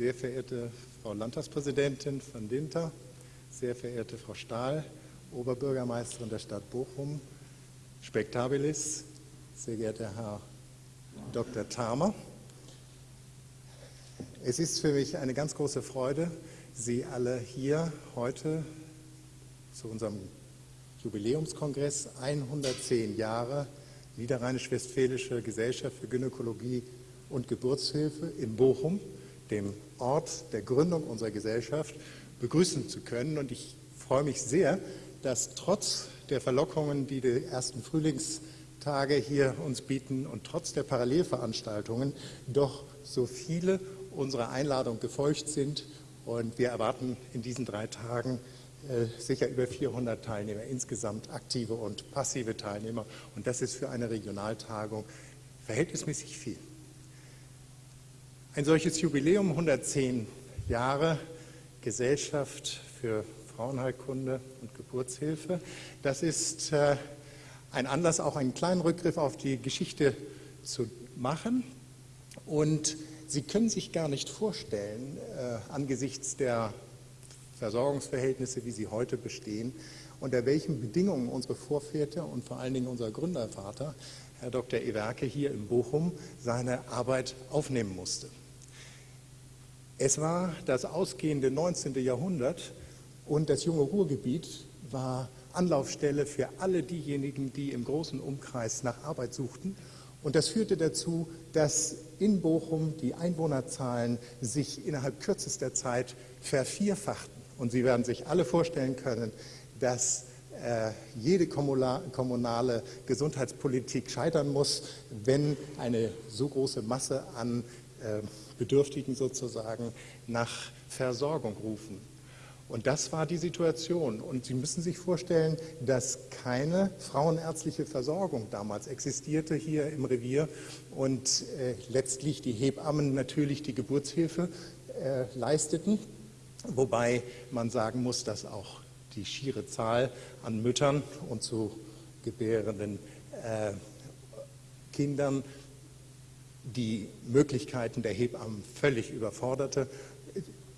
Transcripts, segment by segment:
sehr verehrte Frau Landtagspräsidentin von Dinter, sehr verehrte Frau Stahl, Oberbürgermeisterin der Stadt Bochum, Spektabilis, sehr geehrter Herr Dr. Thamer. Es ist für mich eine ganz große Freude, Sie alle hier heute zu unserem Jubiläumskongress 110 Jahre Niederrheinisch-Westfälische Gesellschaft für Gynäkologie und Geburtshilfe in Bochum, dem Ort der Gründung unserer Gesellschaft, begrüßen zu können. Und ich freue mich sehr, dass trotz der Verlockungen, die die ersten Frühlingstage hier uns bieten und trotz der Parallelveranstaltungen doch so viele unserer Einladung gefolgt sind. Und wir erwarten in diesen drei Tagen äh, sicher über 400 Teilnehmer, insgesamt aktive und passive Teilnehmer. Und das ist für eine Regionaltagung verhältnismäßig viel. Ein solches Jubiläum, 110 Jahre Gesellschaft für Frauenheilkunde und Geburtshilfe, das ist äh, ein Anlass, auch einen kleinen Rückgriff auf die Geschichte zu machen. Und Sie können sich gar nicht vorstellen, äh, angesichts der Versorgungsverhältnisse, wie sie heute bestehen, unter welchen Bedingungen unsere Vorväter und vor allen Dingen unser Gründervater, Herr Dr. Ewerke, hier in Bochum seine Arbeit aufnehmen musste. Es war das ausgehende 19. Jahrhundert und das junge Ruhrgebiet war Anlaufstelle für alle diejenigen, die im großen Umkreis nach Arbeit suchten. Und das führte dazu, dass in Bochum die Einwohnerzahlen sich innerhalb kürzester Zeit vervierfachten. Und Sie werden sich alle vorstellen können, dass äh, jede kommunale Gesundheitspolitik scheitern muss, wenn eine so große Masse an äh, Bedürftigen sozusagen nach Versorgung rufen. Und das war die Situation. Und Sie müssen sich vorstellen, dass keine frauenärztliche Versorgung damals existierte hier im Revier und äh, letztlich die Hebammen natürlich die Geburtshilfe äh, leisteten, wobei man sagen muss, dass auch die schiere Zahl an Müttern und zu gebärenden äh, Kindern die Möglichkeiten der Hebammen völlig überforderte.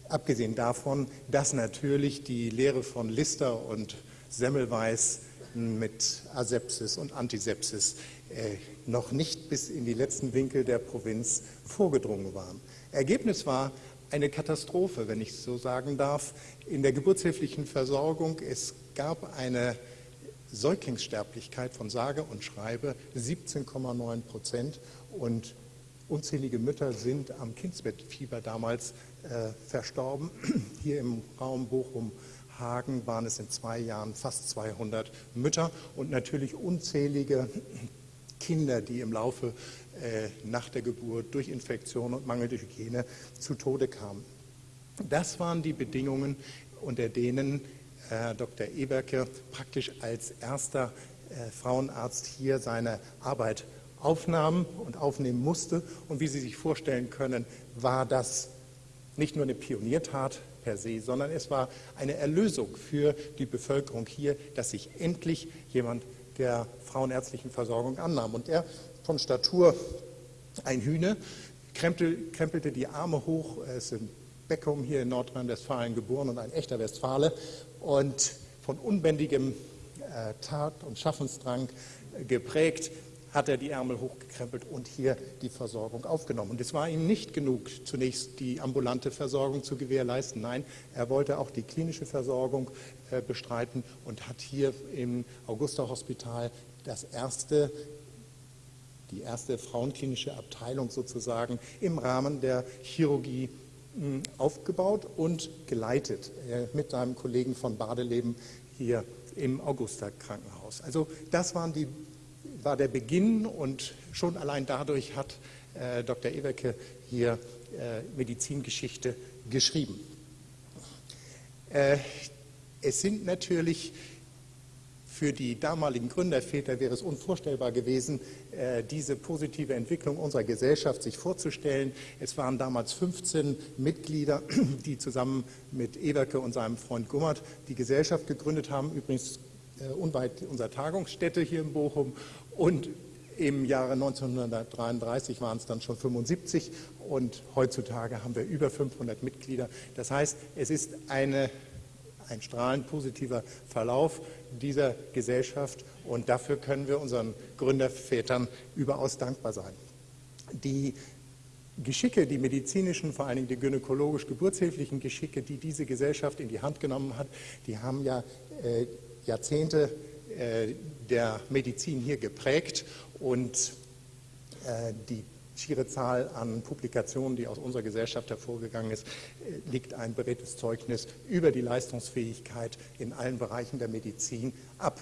Abgesehen davon, dass natürlich die Lehre von Lister und Semmelweis mit Asepsis und Antisepsis äh, noch nicht bis in die letzten Winkel der Provinz vorgedrungen waren. Ergebnis war eine Katastrophe, wenn ich so sagen darf, in der geburtshilflichen Versorgung. Es gab eine Säuglingssterblichkeit von sage und schreibe 17,9 Prozent und unzählige Mütter sind am Kindsbettfieber damals äh, verstorben. Hier im Raum Bochum-Hagen waren es in zwei Jahren fast 200 Mütter und natürlich unzählige Kinder, die im Laufe äh, nach der Geburt durch Infektion und mangelnde Hygiene zu Tode kamen. Das waren die Bedingungen, unter denen Herr Dr. Eberke praktisch als erster äh, Frauenarzt hier seine Arbeit aufnahm und aufnehmen musste. Und wie Sie sich vorstellen können, war das nicht nur eine Pioniertat per se, sondern es war eine Erlösung für die Bevölkerung hier, dass sich endlich jemand der frauenärztlichen Versorgung annahm. Und er von Statur ein Hühne, krempelte die Arme hoch, er ist in Beckum hier in Nordrhein-Westfalen geboren und ein echter Westfale und von unbändigem äh, Tat- und Schaffensdrang geprägt, hat er die Ärmel hochgekrempelt und hier die Versorgung aufgenommen. Und es war ihm nicht genug, zunächst die ambulante Versorgung zu gewährleisten. Nein, er wollte auch die klinische Versorgung äh, bestreiten und hat hier im Augusta-Hospital das erste die erste frauenklinische Abteilung sozusagen im Rahmen der Chirurgie hm, aufgebaut und geleitet äh, mit seinem Kollegen von Badeleben hier im Augusta-Krankenhaus. Also das waren die war der Beginn und schon allein dadurch hat äh, Dr. Ewerke hier äh, Medizingeschichte geschrieben. Äh, es sind natürlich für die damaligen Gründerväter wäre es unvorstellbar gewesen, äh, diese positive Entwicklung unserer Gesellschaft sich vorzustellen. Es waren damals 15 Mitglieder, die zusammen mit Ewerke und seinem Freund Gummert die Gesellschaft gegründet haben, übrigens äh, unweit unserer Tagungsstätte hier in Bochum und im Jahre 1933 waren es dann schon 75 und heutzutage haben wir über 500 Mitglieder. Das heißt, es ist eine, ein strahlend positiver Verlauf dieser Gesellschaft und dafür können wir unseren Gründervätern überaus dankbar sein. Die Geschicke, die medizinischen, vor allen Dingen die gynäkologisch-geburtshilflichen Geschicke, die diese Gesellschaft in die Hand genommen hat, die haben ja äh, Jahrzehnte der Medizin hier geprägt und äh, die schiere Zahl an Publikationen, die aus unserer Gesellschaft hervorgegangen ist, äh, liegt ein beredtes Zeugnis über die Leistungsfähigkeit in allen Bereichen der Medizin ab.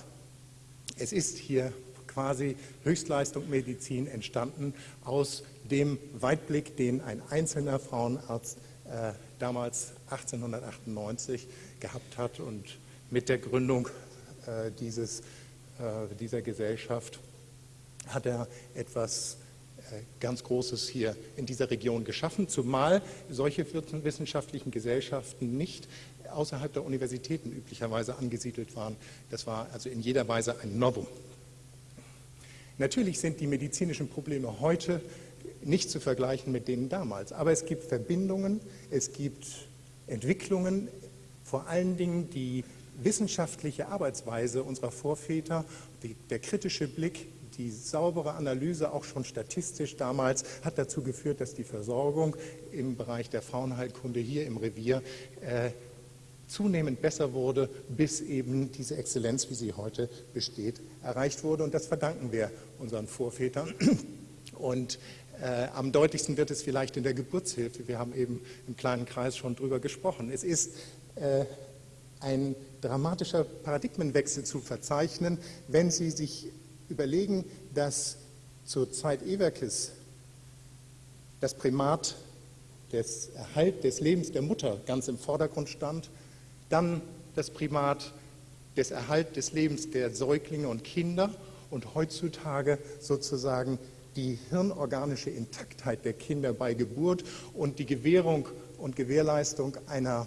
Es ist hier quasi Höchstleistung Medizin entstanden aus dem Weitblick, den ein einzelner Frauenarzt äh, damals 1898 gehabt hat und mit der Gründung äh, dieses, äh, dieser Gesellschaft hat er etwas äh, ganz Großes hier in dieser Region geschaffen, zumal solche wissenschaftlichen Gesellschaften nicht außerhalb der Universitäten üblicherweise angesiedelt waren. Das war also in jeder Weise ein Novum. Natürlich sind die medizinischen Probleme heute nicht zu vergleichen mit denen damals, aber es gibt Verbindungen, es gibt Entwicklungen, vor allen Dingen die wissenschaftliche Arbeitsweise unserer Vorväter, die, der kritische Blick, die saubere Analyse, auch schon statistisch damals, hat dazu geführt, dass die Versorgung im Bereich der Frauenheilkunde hier im Revier äh, zunehmend besser wurde, bis eben diese Exzellenz, wie sie heute besteht, erreicht wurde. Und das verdanken wir unseren Vorvätern. Und äh, am deutlichsten wird es vielleicht in der Geburtshilfe. Wir haben eben im kleinen Kreis schon drüber gesprochen. Es ist äh, ein dramatischer Paradigmenwechsel zu verzeichnen, wenn Sie sich überlegen, dass zur Zeit Ewerkes das Primat des Erhalt des Lebens der Mutter ganz im Vordergrund stand, dann das Primat des Erhalt des Lebens der Säuglinge und Kinder und heutzutage sozusagen die hirnorganische Intaktheit der Kinder bei Geburt und die Gewährung und Gewährleistung einer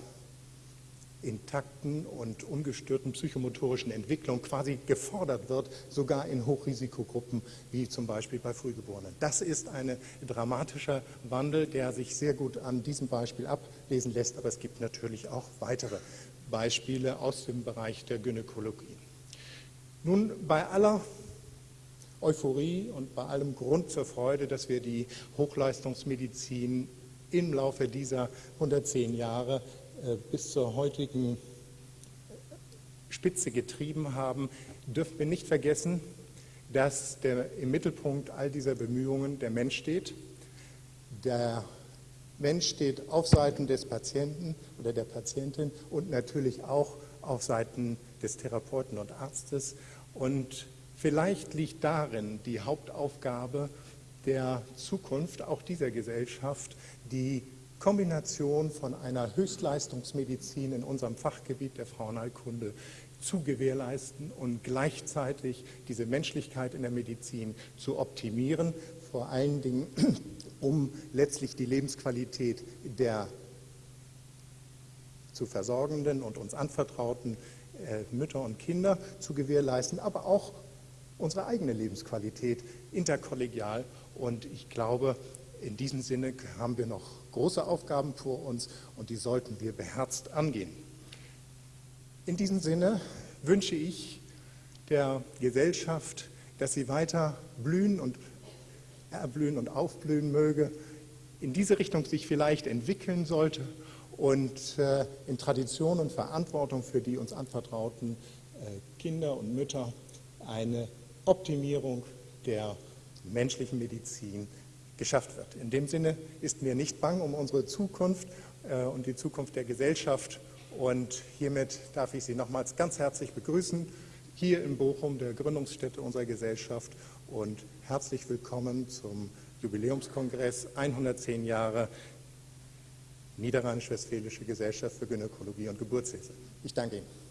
intakten und ungestörten psychomotorischen Entwicklung quasi gefordert wird, sogar in Hochrisikogruppen wie zum Beispiel bei Frühgeborenen. Das ist ein dramatischer Wandel, der sich sehr gut an diesem Beispiel ablesen lässt, aber es gibt natürlich auch weitere Beispiele aus dem Bereich der Gynäkologie. Nun, bei aller Euphorie und bei allem Grund zur Freude, dass wir die Hochleistungsmedizin im Laufe dieser 110 Jahre bis zur heutigen Spitze getrieben haben, dürfen wir nicht vergessen, dass der, im Mittelpunkt all dieser Bemühungen der Mensch steht. Der Mensch steht auf Seiten des Patienten oder der Patientin und natürlich auch auf Seiten des Therapeuten und Arztes. Und vielleicht liegt darin die Hauptaufgabe der Zukunft auch dieser Gesellschaft, die Kombination von einer Höchstleistungsmedizin in unserem Fachgebiet der Frauenheilkunde zu gewährleisten und gleichzeitig diese Menschlichkeit in der Medizin zu optimieren, vor allen Dingen um letztlich die Lebensqualität der zu versorgenden und uns anvertrauten äh, Mütter und Kinder zu gewährleisten, aber auch unsere eigene Lebensqualität interkollegial. Und ich glaube, in diesem Sinne haben wir noch große Aufgaben vor uns und die sollten wir beherzt angehen. In diesem Sinne wünsche ich der Gesellschaft, dass sie weiter blühen und erblühen und aufblühen möge, in diese Richtung sich vielleicht entwickeln sollte und äh, in Tradition und Verantwortung für die uns anvertrauten äh, Kinder und Mütter eine Optimierung der menschlichen Medizin geschafft wird. In dem Sinne ist mir nicht bang um unsere Zukunft äh, und die Zukunft der Gesellschaft. Und hiermit darf ich Sie nochmals ganz herzlich begrüßen, hier in Bochum, der Gründungsstätte unserer Gesellschaft. Und herzlich willkommen zum Jubiläumskongress 110 Jahre Niederrheinisch-Westfälische Gesellschaft für Gynäkologie und Geburtshilfe. Ich danke Ihnen.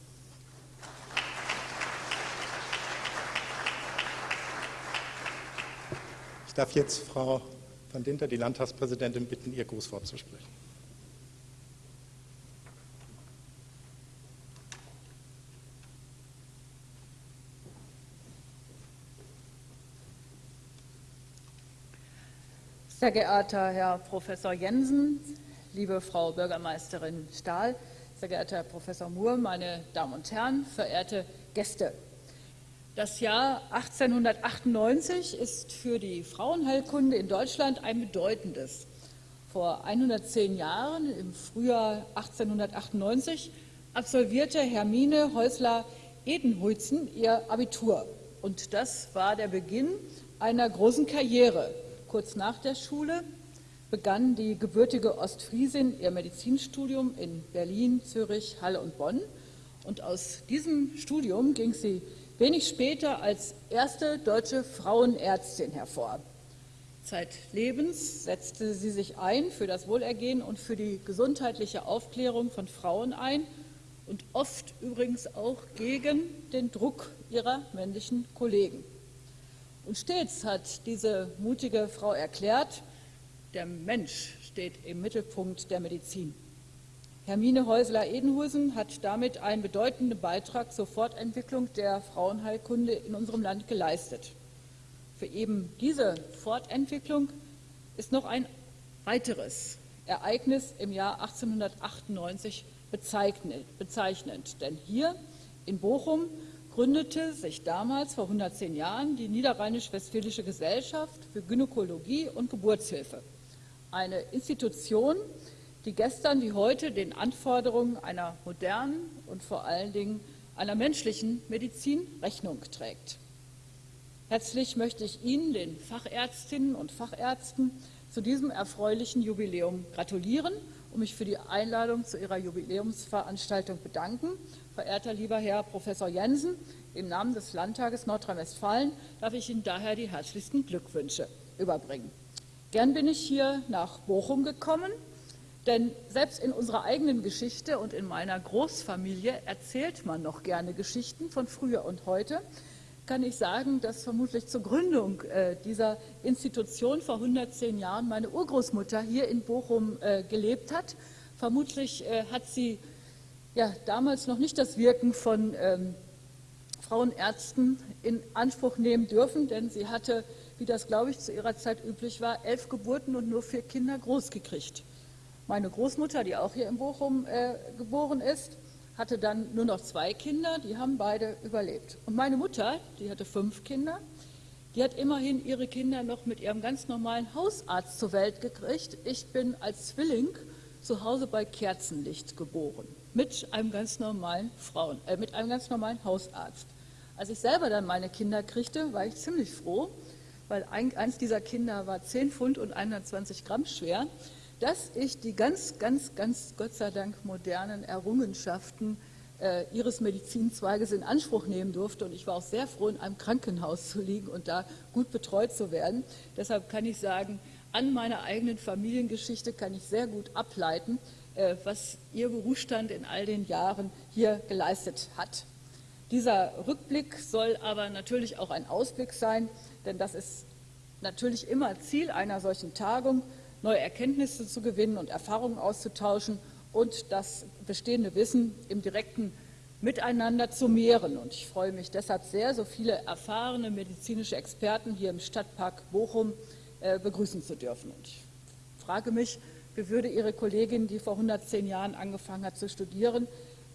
Ich darf jetzt Frau van Dinter, die Landtagspräsidentin, bitten, ihr Grußwort zu sprechen. Sehr geehrter Herr Professor Jensen, liebe Frau Bürgermeisterin Stahl, sehr geehrter Herr Professor Moore, meine Damen und Herren, verehrte Gäste. Das Jahr 1898 ist für die Frauenheilkunde in Deutschland ein bedeutendes. Vor 110 Jahren, im Frühjahr 1898, absolvierte Hermine Häusler-Edenhuizen ihr Abitur. Und das war der Beginn einer großen Karriere. Kurz nach der Schule begann die gebürtige Ostfriesin ihr Medizinstudium in Berlin, Zürich, Halle und Bonn. Und aus diesem Studium ging sie wenig später als erste deutsche Frauenärztin hervor. Zeitlebens setzte sie sich ein für das Wohlergehen und für die gesundheitliche Aufklärung von Frauen ein und oft übrigens auch gegen den Druck ihrer männlichen Kollegen. Und stets hat diese mutige Frau erklärt, der Mensch steht im Mittelpunkt der Medizin. Hermine Häusler-Edenhusen hat damit einen bedeutenden Beitrag zur Fortentwicklung der Frauenheilkunde in unserem Land geleistet. Für eben diese Fortentwicklung ist noch ein weiteres Ereignis im Jahr 1898 bezeichnend. Denn hier in Bochum gründete sich damals vor 110 Jahren die Niederrheinisch-Westfälische Gesellschaft für Gynäkologie und Geburtshilfe eine Institution, die gestern wie heute den Anforderungen einer modernen und vor allen Dingen einer menschlichen Medizin Rechnung trägt. Herzlich möchte ich Ihnen, den Fachärztinnen und Fachärzten, zu diesem erfreulichen Jubiläum gratulieren und mich für die Einladung zu Ihrer Jubiläumsveranstaltung bedanken. Verehrter lieber Herr Professor Jensen, im Namen des Landtages Nordrhein-Westfalen darf ich Ihnen daher die herzlichsten Glückwünsche überbringen. Gern bin ich hier nach Bochum gekommen, denn selbst in unserer eigenen Geschichte und in meiner Großfamilie erzählt man noch gerne Geschichten von früher und heute. Kann ich sagen, dass vermutlich zur Gründung äh, dieser Institution vor 110 Jahren meine Urgroßmutter hier in Bochum äh, gelebt hat. Vermutlich äh, hat sie ja, damals noch nicht das Wirken von ähm, Frauenärzten in Anspruch nehmen dürfen, denn sie hatte wie das, glaube ich, zu ihrer Zeit üblich war, elf Geburten und nur vier Kinder großgekriegt. Meine Großmutter, die auch hier in Bochum äh, geboren ist, hatte dann nur noch zwei Kinder, die haben beide überlebt. Und meine Mutter, die hatte fünf Kinder, die hat immerhin ihre Kinder noch mit ihrem ganz normalen Hausarzt zur Welt gekriegt. Ich bin als Zwilling zu Hause bei Kerzenlicht geboren, mit einem ganz normalen Frauen, äh, mit einem ganz normalen Hausarzt. Als ich selber dann meine Kinder kriegte, war ich ziemlich froh, weil eins dieser Kinder war 10 Pfund und 120 Gramm schwer, dass ich die ganz, ganz, ganz, Gott sei Dank modernen Errungenschaften äh, ihres Medizinzweiges in Anspruch nehmen durfte. Und ich war auch sehr froh, in einem Krankenhaus zu liegen und da gut betreut zu werden. Deshalb kann ich sagen, an meiner eigenen Familiengeschichte kann ich sehr gut ableiten, äh, was Ihr Berufsstand in all den Jahren hier geleistet hat. Dieser Rückblick soll aber natürlich auch ein Ausblick sein, denn das ist natürlich immer Ziel einer solchen Tagung, neue Erkenntnisse zu gewinnen und Erfahrungen auszutauschen und das bestehende Wissen im direkten Miteinander zu mehren. Und ich freue mich deshalb sehr, so viele erfahrene medizinische Experten hier im Stadtpark Bochum äh, begrüßen zu dürfen. Und ich frage mich, wie würde Ihre Kollegin, die vor 110 Jahren angefangen hat zu studieren,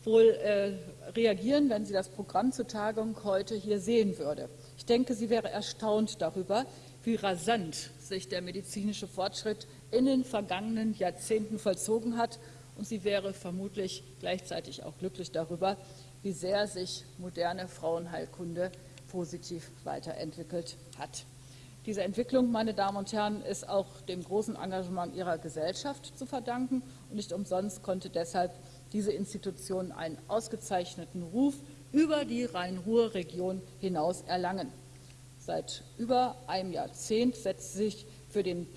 wohl äh, reagieren, wenn sie das Programm zur Tagung heute hier sehen würde. Ich denke, sie wäre erstaunt darüber, wie rasant sich der medizinische Fortschritt in den vergangenen Jahrzehnten vollzogen hat. Und sie wäre vermutlich gleichzeitig auch glücklich darüber, wie sehr sich moderne Frauenheilkunde positiv weiterentwickelt hat. Diese Entwicklung, meine Damen und Herren, ist auch dem großen Engagement Ihrer Gesellschaft zu verdanken. Und nicht umsonst konnte deshalb diese Institution einen ausgezeichneten Ruf über die Rhein-Ruhr-Region hinaus erlangen. Seit über einem Jahrzehnt setzt sich für den,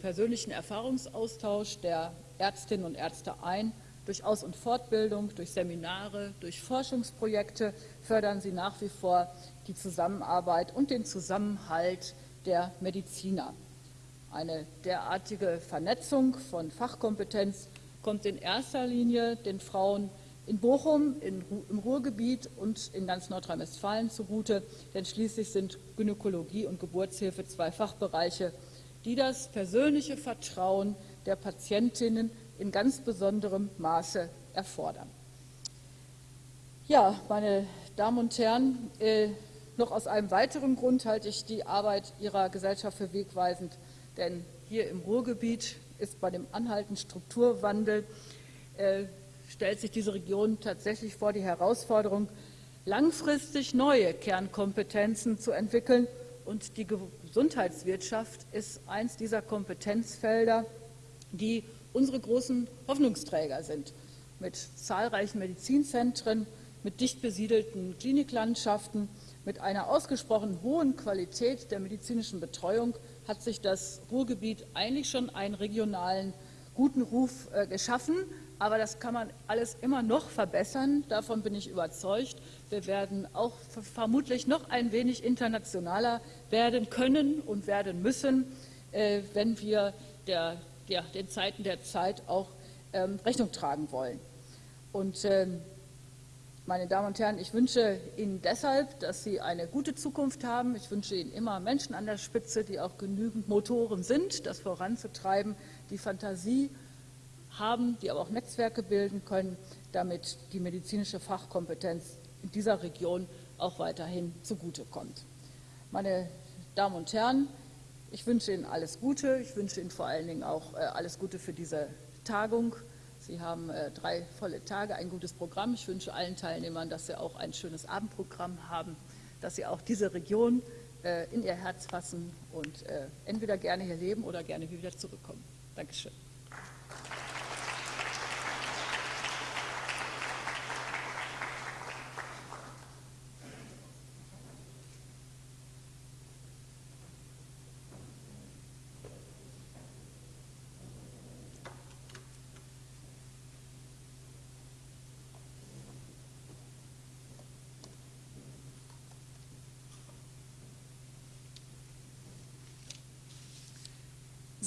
persönlichen Erfahrungsaustausch der Ärztinnen und Ärzte ein. Durch Aus- und Fortbildung, durch Seminare, durch Forschungsprojekte fördern sie nach wie vor die Zusammenarbeit und den Zusammenhalt der Mediziner. Eine derartige Vernetzung von Fachkompetenz kommt in erster Linie den Frauen in Bochum, in, im Ruhrgebiet und in ganz Nordrhein-Westfalen zugute, denn schließlich sind Gynäkologie und Geburtshilfe zwei Fachbereiche, die das persönliche Vertrauen der Patientinnen in ganz besonderem Maße erfordern. Ja, meine Damen und Herren, äh, noch aus einem weiteren Grund halte ich die Arbeit Ihrer Gesellschaft für wegweisend, denn hier im Ruhrgebiet ist bei dem anhaltenden Strukturwandel, äh, stellt sich diese Region tatsächlich vor die Herausforderung, langfristig neue Kernkompetenzen zu entwickeln. Und die Gesundheitswirtschaft ist eins dieser Kompetenzfelder, die unsere großen Hoffnungsträger sind. Mit zahlreichen Medizinzentren, mit dicht besiedelten Kliniklandschaften, mit einer ausgesprochen hohen Qualität der medizinischen Betreuung hat sich das Ruhrgebiet eigentlich schon einen regionalen guten Ruf äh, geschaffen. Aber das kann man alles immer noch verbessern. Davon bin ich überzeugt. Wir werden auch vermutlich noch ein wenig internationaler werden können und werden müssen, äh, wenn wir der, der, den Zeiten der Zeit auch ähm, Rechnung tragen wollen. Und ähm, meine Damen und Herren, ich wünsche Ihnen deshalb, dass Sie eine gute Zukunft haben. Ich wünsche Ihnen immer Menschen an der Spitze, die auch genügend Motoren sind, das voranzutreiben, die Fantasie haben, die aber auch Netzwerke bilden können, damit die medizinische Fachkompetenz in dieser Region auch weiterhin zugutekommt. Meine Damen und Herren, ich wünsche Ihnen alles Gute. Ich wünsche Ihnen vor allen Dingen auch äh, alles Gute für diese Tagung. Sie haben äh, drei volle Tage, ein gutes Programm. Ich wünsche allen Teilnehmern, dass Sie auch ein schönes Abendprogramm haben, dass Sie auch diese Region äh, in Ihr Herz fassen und entweder gerne hier leben oder gerne wieder zurückkommen. Dankeschön.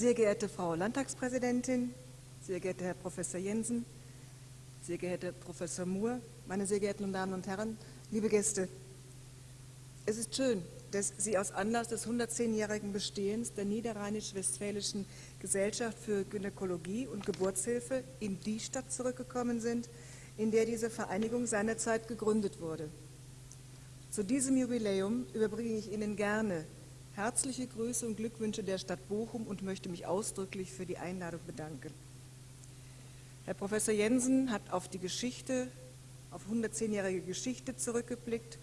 Sehr geehrte Frau Landtagspräsidentin, sehr geehrter Herr Professor Jensen, sehr geehrter Professor Moore, meine sehr geehrten Damen und Herren, liebe Gäste, es ist schön, dass Sie aus Anlass des 110-jährigen Bestehens der Niederrheinisch-Westfälischen Gesellschaft für Gynäkologie und Geburtshilfe in die Stadt zurückgekommen sind, in der diese Vereinigung seinerzeit gegründet wurde. Zu diesem Jubiläum überbringe ich Ihnen gerne Herzliche Grüße und Glückwünsche der Stadt Bochum und möchte mich ausdrücklich für die Einladung bedanken. Herr Professor Jensen hat auf die Geschichte, auf 110-jährige Geschichte zurückgeblickt.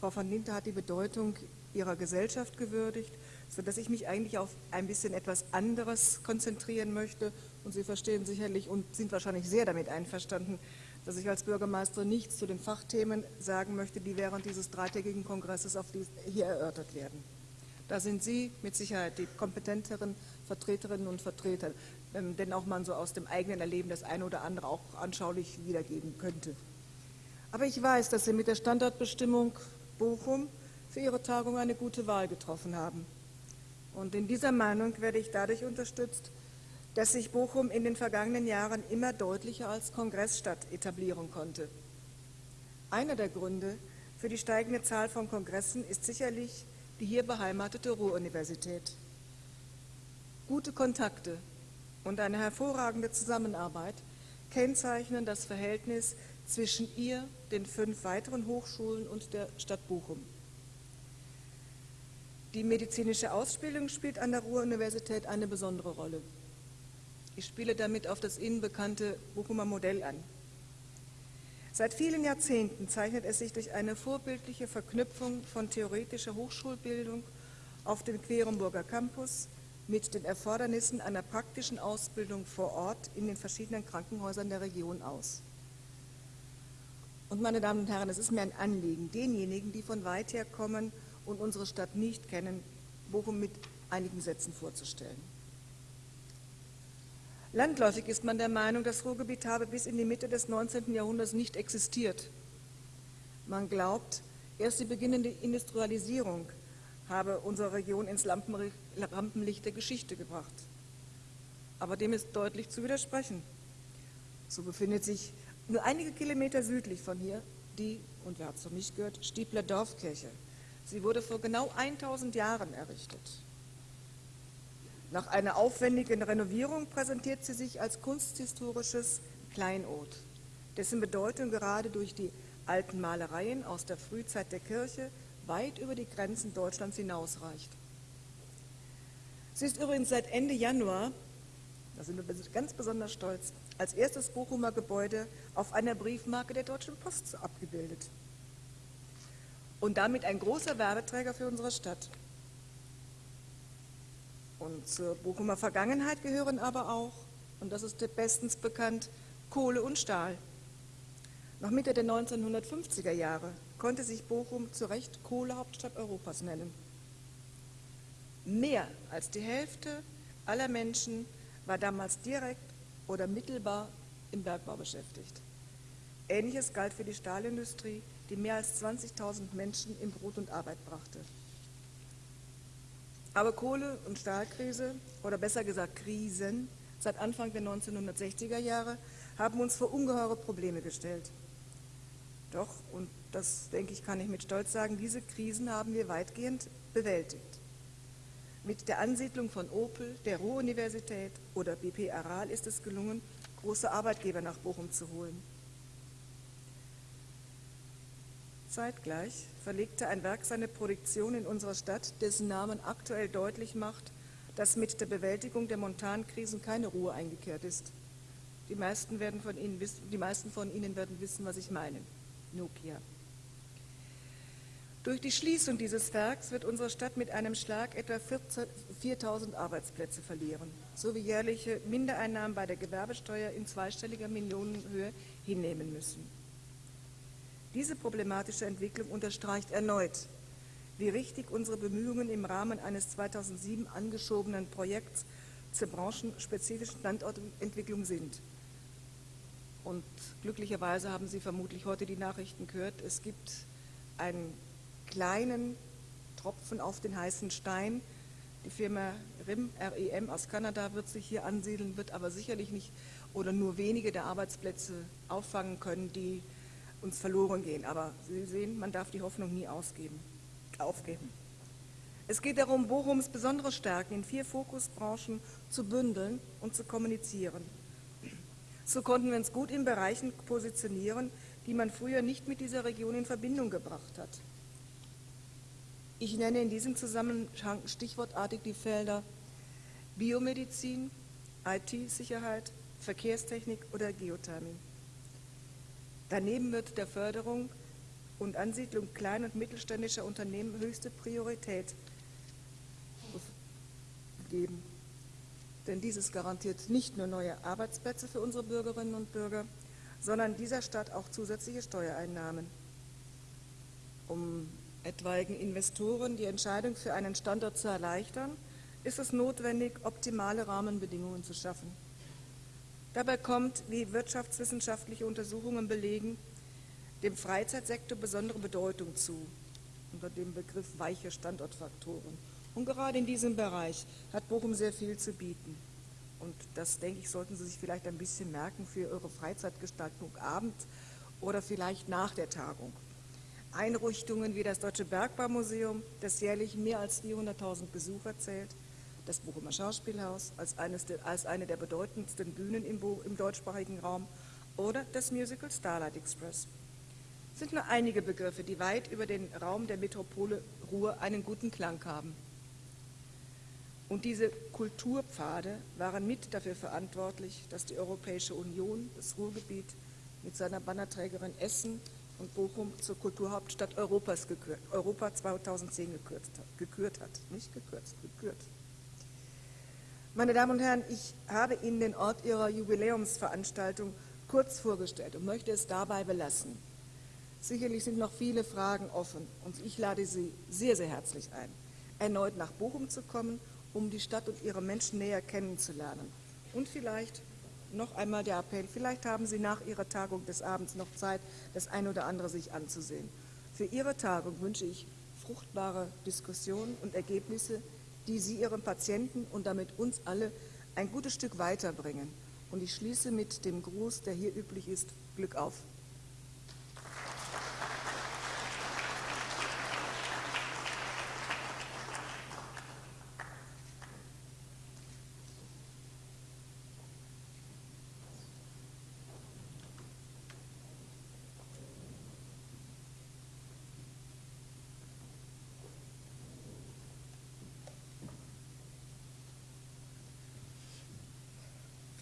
Frau von Linter hat die Bedeutung ihrer Gesellschaft gewürdigt, sodass ich mich eigentlich auf ein bisschen etwas anderes konzentrieren möchte. Und Sie verstehen sicherlich und sind wahrscheinlich sehr damit einverstanden, dass ich als Bürgermeister nichts zu den Fachthemen sagen möchte, die während dieses dreitägigen Kongresses hier erörtert werden. Da sind Sie mit Sicherheit die kompetenteren Vertreterinnen und Vertreter, ähm, denn auch man so aus dem eigenen Erleben das eine oder andere auch anschaulich wiedergeben könnte. Aber ich weiß, dass Sie mit der Standortbestimmung Bochum für Ihre Tagung eine gute Wahl getroffen haben. Und in dieser Meinung werde ich dadurch unterstützt, dass sich Bochum in den vergangenen Jahren immer deutlicher als Kongressstadt etablieren konnte. Einer der Gründe für die steigende Zahl von Kongressen ist sicherlich die hier beheimatete Ruhr-Universität. Gute Kontakte und eine hervorragende Zusammenarbeit kennzeichnen das Verhältnis zwischen ihr, den fünf weiteren Hochschulen und der Stadt Bochum. Die medizinische Ausbildung spielt an der Ruhr-Universität eine besondere Rolle. Ich spiele damit auf das Ihnen bekannte Bochumer Modell an. Seit vielen Jahrzehnten zeichnet es sich durch eine vorbildliche Verknüpfung von theoretischer Hochschulbildung auf dem Querenburger Campus mit den Erfordernissen einer praktischen Ausbildung vor Ort in den verschiedenen Krankenhäusern der Region aus. Und meine Damen und Herren, es ist mir ein Anliegen, denjenigen, die von weit her kommen und unsere Stadt nicht kennen, Bochum mit einigen Sätzen vorzustellen. Landläufig ist man der Meinung, das Ruhrgebiet habe bis in die Mitte des 19. Jahrhunderts nicht existiert. Man glaubt, erst die beginnende Industrialisierung habe unsere Region ins Rampenlicht der Geschichte gebracht. Aber dem ist deutlich zu widersprechen. So befindet sich nur einige Kilometer südlich von hier die, und wer hat es noch nicht gehört, Stiebler Dorfkirche. Sie wurde vor genau 1000 Jahren errichtet. Nach einer aufwendigen Renovierung präsentiert sie sich als kunsthistorisches Kleinod, dessen Bedeutung gerade durch die alten Malereien aus der Frühzeit der Kirche weit über die Grenzen Deutschlands hinausreicht. Sie ist übrigens seit Ende Januar, da sind wir ganz besonders stolz, als erstes Bochumer Gebäude auf einer Briefmarke der Deutschen Post abgebildet. Und damit ein großer Werbeträger für unsere Stadt. Und zur Bochumer Vergangenheit gehören aber auch, und das ist bestens bekannt, Kohle und Stahl. Noch Mitte der 1950er Jahre konnte sich Bochum zu Recht Kohlehauptstadt Europas nennen. Mehr als die Hälfte aller Menschen war damals direkt oder mittelbar im Bergbau beschäftigt. Ähnliches galt für die Stahlindustrie, die mehr als 20.000 Menschen in Brot und Arbeit brachte. Aber Kohle- und Stahlkrise, oder besser gesagt Krisen, seit Anfang der 1960er Jahre haben uns vor ungeheure Probleme gestellt. Doch, und das denke ich, kann ich mit Stolz sagen, diese Krisen haben wir weitgehend bewältigt. Mit der Ansiedlung von Opel, der Ruhr-Universität oder BP Aral ist es gelungen, große Arbeitgeber nach Bochum zu holen. Zeitgleich verlegte ein Werk seine Produktion in unserer Stadt, dessen Namen aktuell deutlich macht, dass mit der Bewältigung der Montankrisen keine Ruhe eingekehrt ist. Die meisten, werden von Ihnen wissen, die meisten von Ihnen werden wissen, was ich meine. Nokia. Durch die Schließung dieses Werks wird unsere Stadt mit einem Schlag etwa 4.000 Arbeitsplätze verlieren, sowie jährliche Mindereinnahmen bei der Gewerbesteuer in zweistelliger Millionenhöhe hinnehmen müssen. Diese problematische Entwicklung unterstreicht erneut, wie richtig unsere Bemühungen im Rahmen eines 2007 angeschobenen Projekts zur branchenspezifischen Standortentwicklung sind. Und glücklicherweise haben Sie vermutlich heute die Nachrichten gehört, es gibt einen kleinen Tropfen auf den heißen Stein. Die Firma RIM, REM aus Kanada wird sich hier ansiedeln, wird aber sicherlich nicht oder nur wenige der Arbeitsplätze auffangen können, die uns verloren gehen. Aber Sie sehen, man darf die Hoffnung nie ausgeben, aufgeben. Es geht darum, Bochums besondere Stärken in vier Fokusbranchen zu bündeln und zu kommunizieren. So konnten wir uns gut in Bereichen positionieren, die man früher nicht mit dieser Region in Verbindung gebracht hat. Ich nenne in diesem Zusammenhang stichwortartig die Felder Biomedizin, IT-Sicherheit, Verkehrstechnik oder Geothermie. Daneben wird der Förderung und Ansiedlung klein- und mittelständischer Unternehmen höchste Priorität geben. Denn dieses garantiert nicht nur neue Arbeitsplätze für unsere Bürgerinnen und Bürger, sondern dieser Stadt auch zusätzliche Steuereinnahmen. Um etwaigen Investoren die Entscheidung für einen Standort zu erleichtern, ist es notwendig, optimale Rahmenbedingungen zu schaffen. Dabei kommt, wie wirtschaftswissenschaftliche Untersuchungen belegen, dem Freizeitsektor besondere Bedeutung zu, unter dem Begriff weiche Standortfaktoren. Und gerade in diesem Bereich hat Bochum sehr viel zu bieten. Und das, denke ich, sollten Sie sich vielleicht ein bisschen merken für Ihre Freizeitgestaltung abends oder vielleicht nach der Tagung. Einrichtungen wie das Deutsche Bergbaumuseum, das jährlich mehr als 400.000 Besucher zählt, das Bochumer Schauspielhaus als, der, als eine der bedeutendsten Bühnen im, im deutschsprachigen Raum oder das Musical Starlight Express. sind nur einige Begriffe, die weit über den Raum der Metropole Ruhr einen guten Klang haben. Und diese Kulturpfade waren mit dafür verantwortlich, dass die Europäische Union das Ruhrgebiet mit seiner Bannerträgerin Essen und Bochum zur Kulturhauptstadt Europas gekürt, Europa 2010 gekürzt, gekürt hat. Nicht gekürzt, gekürt. Meine Damen und Herren, ich habe Ihnen den Ort Ihrer Jubiläumsveranstaltung kurz vorgestellt und möchte es dabei belassen. Sicherlich sind noch viele Fragen offen und ich lade Sie sehr, sehr herzlich ein, erneut nach Bochum zu kommen, um die Stadt und ihre Menschen näher kennenzulernen. Und vielleicht noch einmal der Appell, vielleicht haben Sie nach Ihrer Tagung des Abends noch Zeit, das ein oder andere sich anzusehen. Für Ihre Tagung wünsche ich fruchtbare Diskussionen und Ergebnisse, die Sie Ihren Patienten und damit uns alle ein gutes Stück weiterbringen. Und ich schließe mit dem Gruß, der hier üblich ist, Glück auf.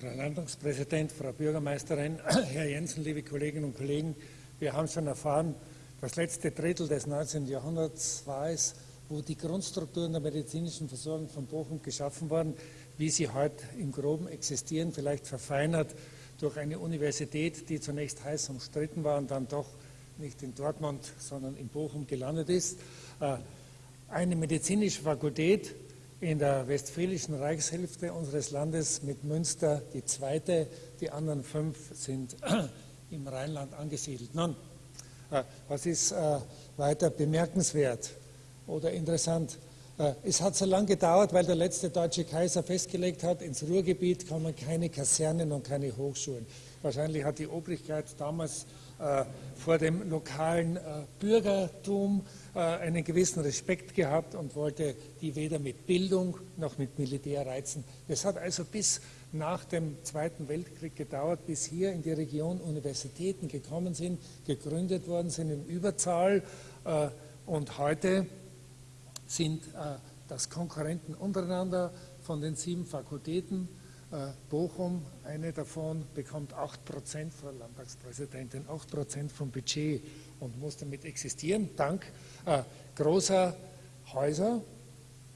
Frau Landtagspräsident, Frau Bürgermeisterin, Herr Jensen, liebe Kolleginnen und Kollegen, wir haben schon erfahren, das letzte Drittel des 19. Jahrhunderts war es, wo die Grundstrukturen der medizinischen Versorgung von Bochum geschaffen wurden, wie sie heute im Groben existieren, vielleicht verfeinert durch eine Universität, die zunächst heiß umstritten war und dann doch nicht in Dortmund, sondern in Bochum gelandet ist. Äh, eine medizinische Fakultät in der westfälischen Reichshälfte unseres Landes mit Münster die zweite, die anderen fünf sind im Rheinland angesiedelt. Nun, äh, was ist äh, weiter bemerkenswert oder interessant? Es hat so lange gedauert, weil der letzte deutsche Kaiser festgelegt hat, ins Ruhrgebiet kommen keine Kasernen und keine Hochschulen. Wahrscheinlich hat die Obrigkeit damals äh, vor dem lokalen äh, Bürgertum äh, einen gewissen Respekt gehabt und wollte die weder mit Bildung noch mit Militär reizen. Es hat also bis nach dem Zweiten Weltkrieg gedauert, bis hier in die Region Universitäten gekommen sind, gegründet worden sind in Überzahl. Und heute sind das Konkurrenten untereinander von den sieben Fakultäten äh, Bochum, eine davon, bekommt 8 Prozent, Frau Landtagspräsidentin, 8 Prozent vom Budget und muss damit existieren, dank äh, großer Häuser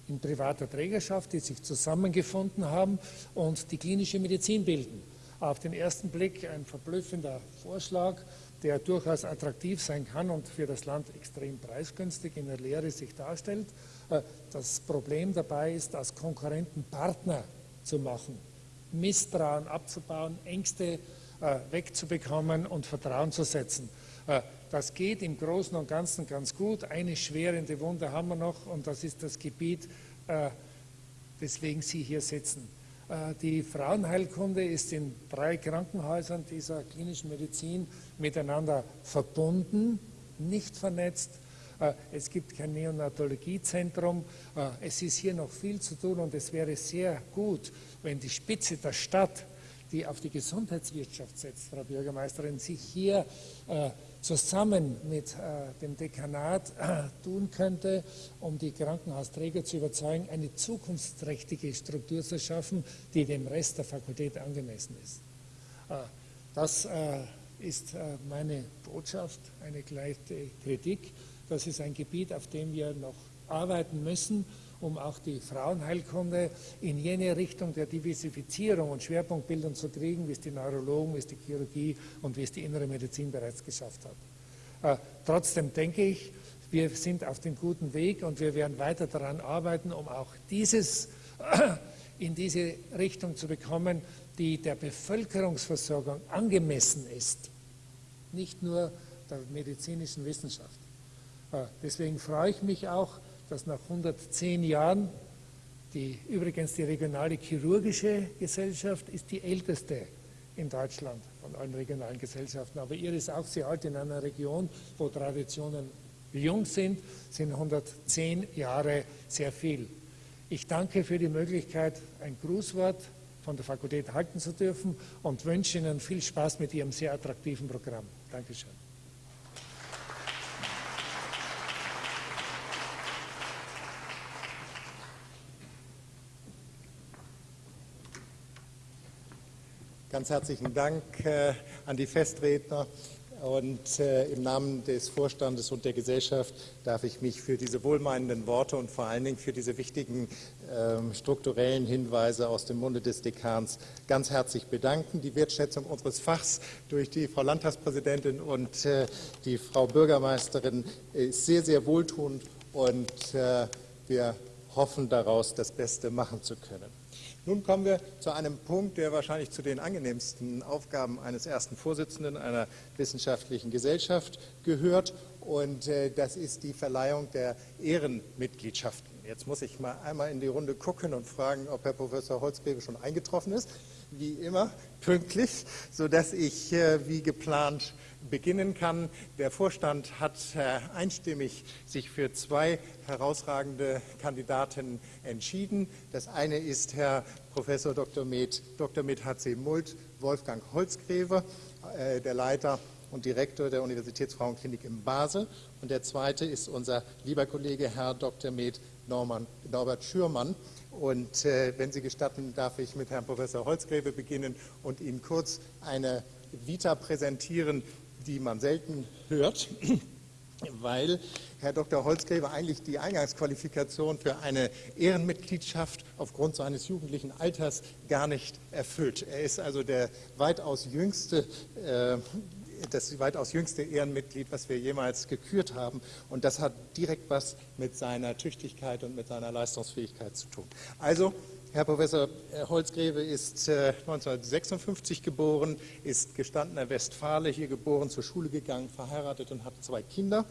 in privater Trägerschaft, die sich zusammengefunden haben und die klinische Medizin bilden. Auf den ersten Blick ein verblüffender Vorschlag, der durchaus attraktiv sein kann und für das Land extrem preisgünstig in der Lehre sich darstellt. Äh, das Problem dabei ist, als Konkurrenten Partner zu machen Misstrauen abzubauen, Ängste äh, wegzubekommen und Vertrauen zu setzen. Äh, das geht im Großen und Ganzen ganz gut. Eine schwerende Wunde haben wir noch und das ist das Gebiet, äh, weswegen Sie hier sitzen. Äh, die Frauenheilkunde ist in drei Krankenhäusern dieser klinischen Medizin miteinander verbunden, nicht vernetzt. Äh, es gibt kein Neonatologiezentrum. Äh, es ist hier noch viel zu tun und es wäre sehr gut, wenn die Spitze der Stadt, die auf die Gesundheitswirtschaft setzt, Frau Bürgermeisterin, sich hier äh, zusammen mit dem Dekanat tun könnte, um die Krankenhausträger zu überzeugen, eine zukunftsträchtige Struktur zu schaffen, die dem Rest der Fakultät angemessen ist. Das ist meine Botschaft, eine gleiche Kritik. Das ist ein Gebiet, auf dem wir noch arbeiten müssen, um auch die Frauenheilkunde in jene Richtung der Diversifizierung und Schwerpunktbildung zu kriegen, wie es die Neurologen, wie es die Chirurgie und wie es die innere Medizin bereits geschafft hat. Äh, trotzdem denke ich, wir sind auf dem guten Weg und wir werden weiter daran arbeiten, um auch dieses in diese Richtung zu bekommen, die der Bevölkerungsversorgung angemessen ist, nicht nur der medizinischen Wissenschaft. Äh, deswegen freue ich mich auch, dass nach 110 Jahren die, übrigens die regionale chirurgische Gesellschaft ist die älteste in Deutschland von allen regionalen Gesellschaften. Aber ihr ist auch sehr alt in einer Region, wo Traditionen jung sind, sind 110 Jahre sehr viel. Ich danke für die Möglichkeit, ein Grußwort von der Fakultät halten zu dürfen und wünsche Ihnen viel Spaß mit Ihrem sehr attraktiven Programm. Dankeschön. Ganz herzlichen Dank äh, an die Festredner. Und äh, im Namen des Vorstandes und der Gesellschaft darf ich mich für diese wohlmeinenden Worte und vor allen Dingen für diese wichtigen äh, strukturellen Hinweise aus dem Munde des Dekans ganz herzlich bedanken. Die Wertschätzung unseres Fachs durch die Frau Landtagspräsidentin und äh, die Frau Bürgermeisterin ist sehr, sehr wohltuend und wir hoffen daraus, das Beste machen zu können. Nun kommen wir zu einem Punkt, der wahrscheinlich zu den angenehmsten Aufgaben eines ersten Vorsitzenden einer wissenschaftlichen Gesellschaft gehört. Und äh, das ist die Verleihung der Ehrenmitgliedschaften. Jetzt muss ich mal einmal in die Runde gucken und fragen, ob Herr Professor Holzgreve schon eingetroffen ist. Wie immer pünktlich, sodass ich äh, wie geplant beginnen kann. Der Vorstand hat äh, einstimmig sich für zwei herausragende Kandidaten entschieden. Das eine ist Herr Professor Dr. Med, Dr. Med H.C. Mult, Wolfgang Holzgreve, äh, der Leiter und Direktor der Universitätsfrauenklinik in Basel. Und der zweite ist unser lieber Kollege Herr Dr. Med Norman, Norbert Schürmann, Und äh, wenn Sie gestatten, darf ich mit Herrn Professor Holzgräve beginnen und Ihnen kurz eine Vita präsentieren, die man selten hört, weil Herr Dr. Holzgräve eigentlich die Eingangsqualifikation für eine Ehrenmitgliedschaft aufgrund seines jugendlichen Alters gar nicht erfüllt. Er ist also der weitaus jüngste äh, das weitaus jüngste Ehrenmitglied, was wir jemals gekürt haben. Und das hat direkt was mit seiner Tüchtigkeit und mit seiner Leistungsfähigkeit zu tun. Also, Herr Professor Holzgreve ist 1956 äh, geboren, ist gestandener Westfale, hier geboren, zur Schule gegangen, verheiratet und hat zwei Kinder.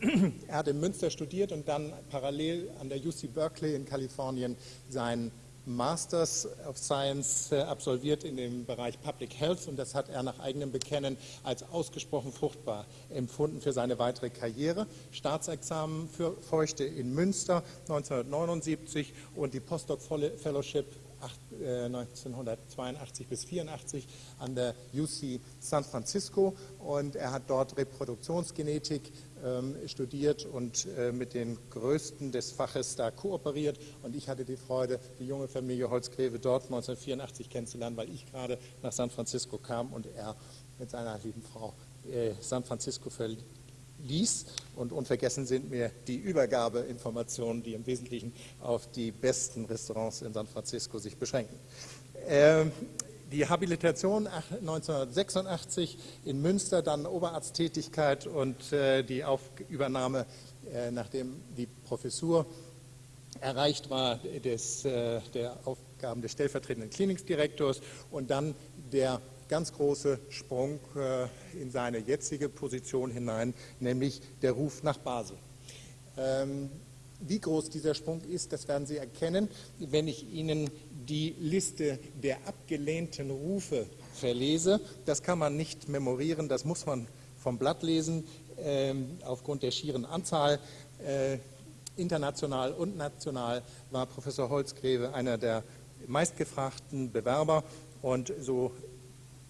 Er hat in Münster studiert und dann parallel an der UC Berkeley in Kalifornien seinen Masters of Science äh, absolviert in dem Bereich Public Health und das hat er nach eigenem Bekennen als ausgesprochen fruchtbar empfunden für seine weitere Karriere. Staatsexamen für Feuchte in Münster 1979 und die Postdoc Fellowship 1982 äh, bis 84 an der UC San Francisco und er hat dort Reproduktionsgenetik ähm, studiert und äh, mit den Größten des Faches da kooperiert. Und ich hatte die Freude, die junge Familie Holzgreve dort 1984 kennenzulernen, weil ich gerade nach San Francisco kam und er mit seiner lieben Frau äh, San Francisco verließ. Und unvergessen sind mir die Übergabeinformationen, die im Wesentlichen auf die besten Restaurants in San Francisco sich beschränken. Ähm, die Habilitation 1986 in Münster, dann Oberarzttätigkeit und äh, die Übernahme, äh, nachdem die Professur erreicht war, des, äh, der Aufgaben des stellvertretenden Klinikdirektors und dann der ganz große Sprung in seine jetzige Position hinein, nämlich der Ruf nach Basel. Ähm, wie groß dieser Sprung ist, das werden Sie erkennen, wenn ich Ihnen die Liste der abgelehnten Rufe verlese. Das kann man nicht memorieren, das muss man vom Blatt lesen, äh, aufgrund der schieren Anzahl. Äh, international und national war Professor Holzgreve einer der meistgefragten Bewerber und so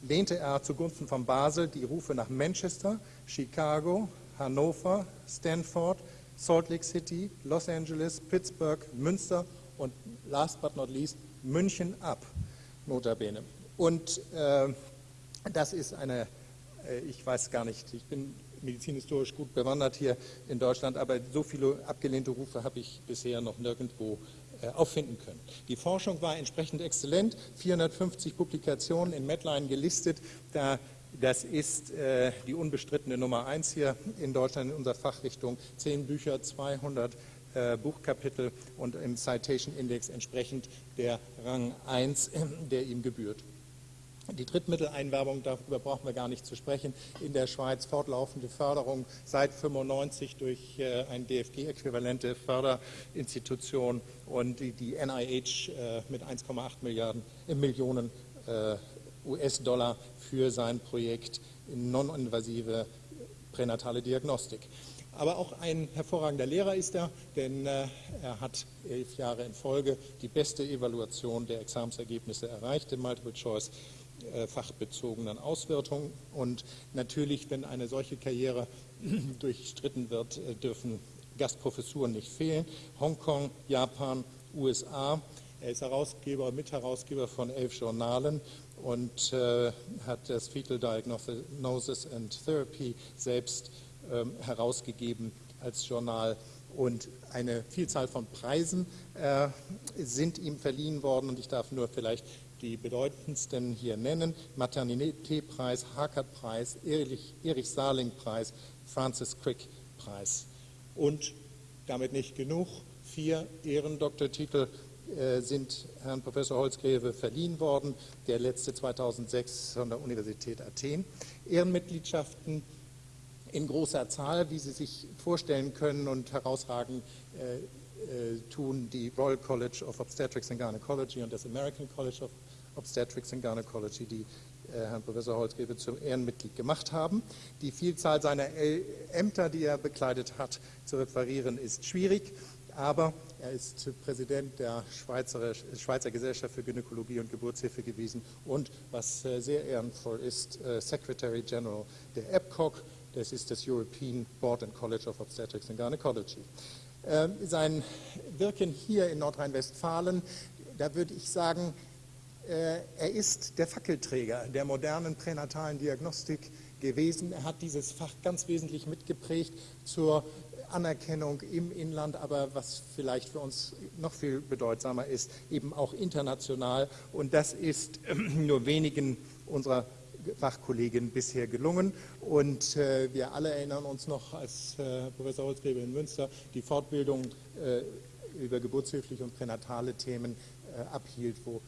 lehnte er zugunsten von Basel die Rufe nach Manchester, Chicago, Hannover, Stanford, Salt Lake City, Los Angeles, Pittsburgh, Münster und last but not least München ab, notabene. Und äh, das ist eine, äh, ich weiß gar nicht, ich bin medizinhistorisch gut bewandert hier in Deutschland, aber so viele abgelehnte Rufe habe ich bisher noch nirgendwo auffinden können. Die Forschung war entsprechend exzellent, 450 Publikationen in Medline gelistet, da das ist äh, die unbestrittene Nummer eins hier in Deutschland in unserer Fachrichtung. Zehn Bücher, 200 äh, Buchkapitel und im Citation Index entsprechend der Rang 1, der ihm gebührt. Die Drittmitteleinwerbung, darüber brauchen wir gar nicht zu sprechen. In der Schweiz fortlaufende Förderung seit 1995 durch äh, eine DFG-äquivalente Förderinstitution und die, NIH äh, mit 1,8 Milliarden äh, Millionen äh, US-Dollar für sein Projekt non-invasive pränatale Diagnostik. Aber auch ein hervorragender Lehrer ist er, denn er hat elf Jahre in Folge die beste Evaluation der Examensergebnisse erreicht in Multiple-Choice äh, fachbezogenen Auswertungen. Und natürlich, wenn eine solche Karriere durchstritten wird, äh, dürfen Gastprofessuren nicht fehlen. Hongkong, Japan, USA. Er ist Herausgeber, Mitherausgeber von elf Journalen und äh, hat das Fetal Diagnosis and Therapy selbst ähm, herausgegeben als Journal und eine Vielzahl von Preisen äh, sind ihm verliehen worden und ich darf nur vielleicht die bedeutendsten hier nennen. Maternitätpreis, Harkert-Preis, Erich, Erich Sarling-Preis, Francis Crick-Preis. Und damit nicht genug, vier Ehrendoktortitel äh, sind Herrn Professor Holzgreve verliehen worden, der letzte 2006 von der Universität Athen. Ehrenmitgliedschaften in großer Zahl, wie Sie sich vorstellen können und herausragend äh, äh, tun die Royal College of Obstetrics and Gynecology und das American College of Obstetrics and Gynecology, die äh, Herrn Professor Holzgreve zum Ehrenmitglied gemacht haben. Die Vielzahl seiner Ämter, die er bekleidet hat, zu referieren, ist schwierig, aber er ist Präsident der Schweizer, Schweizer Gesellschaft für Gynäkologie und Geburtshilfe gewesen und, was äh, sehr ehrenvoll ist, äh, Secretary General der EPCOG, das ist das European Board and College of Obstetrics and Gynecology. äh, sein Wirken hier in Nordrhein-Westfalen, da würde ich sagen, er ist der Fackelträger der modernen pränatalen Diagnostik gewesen. Er hat dieses Fach ganz wesentlich mitgeprägt zur Anerkennung im Inland, aber was vielleicht für uns noch viel bedeutsamer ist, eben auch international. Und das ist nur wenigen unserer Fachkolleginnen bisher gelungen. Und äh, wir alle erinnern uns noch, als äh, Professor Holzgräber in Münster die Fortbildung äh, über geburtshilfliche und pränatale Themen äh, abhielt, wo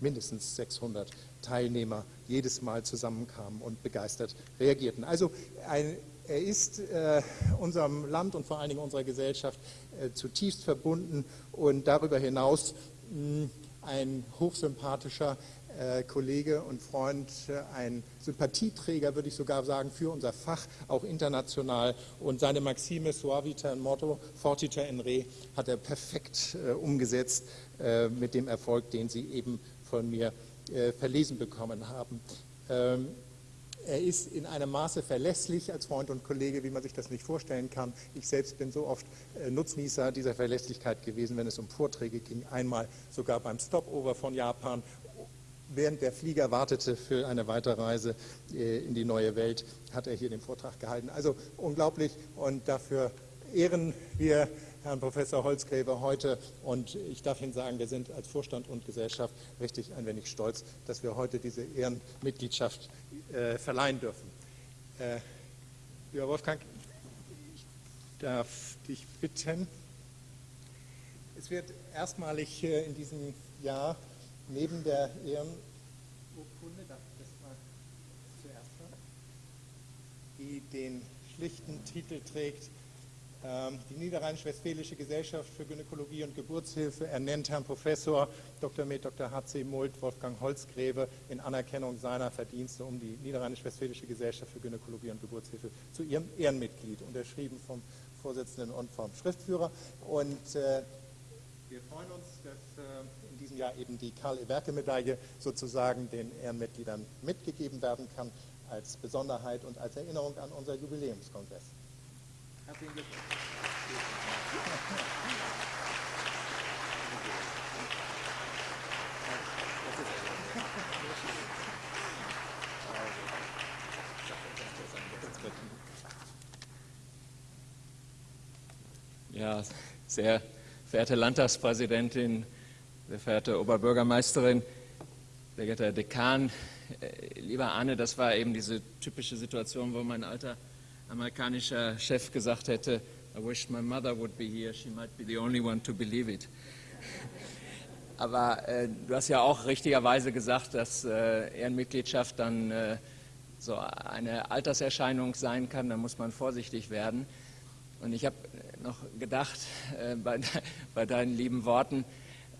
mindestens 600 Teilnehmer jedes Mal zusammenkamen und begeistert reagierten. Also ein, er ist äh, unserem Land und vor allen Dingen unserer Gesellschaft äh, zutiefst verbunden und darüber hinaus mh, ein hochsympathischer Kollege und Freund, äh, ein Sympathieträger, würde ich sogar sagen, für unser Fach, auch international. Und seine Maxime Suavita in Motto, Fortiter in Re, hat er perfekt äh, umgesetzt äh, mit dem Erfolg, den Sie eben von mir äh, verlesen bekommen haben. Ähm, er ist in einem Maße verlässlich als Freund und Kollege, wie man sich das nicht vorstellen kann. Ich selbst bin so oft äh, Nutznießer dieser Verlässlichkeit gewesen, wenn es um Vorträge ging. Einmal sogar beim Stopover von Japan, während der Flieger wartete für eine Weiterreise äh, in die neue Welt, hat er hier den Vortrag gehalten. Also unglaublich und dafür ehren wir Herrn Professor Holzgräber heute. Und ich darf Ihnen sagen, wir sind als Vorstand und Gesellschaft richtig ein wenig stolz, dass wir heute diese Ehrenmitgliedschaft äh, verleihen dürfen. Äh, lieber Wolfgang, ich darf dich bitten. Es wird erstmalig in diesem Jahr neben der Ehrenurkunde, darf ich das mal zuerst hören, die den schlichten Titel trägt, ähm, die Niederrheinisch-Westfälische Gesellschaft für Gynäkologie und Geburtshilfe ernennt Herrn Professor Dr. Med. Dr. H.C. Mult Wolfgang Holzgräbe in Anerkennung seiner Verdienste um die Niederrheinisch-Westfälische Gesellschaft für Gynäkologie und Geburtshilfe zu ihrem Ehrenmitglied, unterschrieben vom Vorsitzenden und vom Schriftführer. Und äh, wir freuen uns, dass äh, diesem Jahr eben die Karl-Eberke-Medaille sozusagen den Ehrenmitgliedern mitgegeben werden kann als Besonderheit und als Erinnerung an unser Jubiläumskongress. Herzlichen Glückwunsch. Ja, sehr verehrte Landtagspräsidentin, sehr verehrte Oberbürgermeisterin, sehr geehrter Herr Dekan, äh, lieber Arne, das war eben diese typische Situation, wo mein alter amerikanischer Chef gesagt hätte, I wish my mother would be here, she might be the only one to believe it. Aber äh, du hast ja auch richtigerweise gesagt, dass äh, Ehrenmitgliedschaft dann äh, so eine Alterserscheinung sein kann, da muss man vorsichtig werden. Und ich habe noch gedacht, äh, bei, bei, deinen lieben Worten,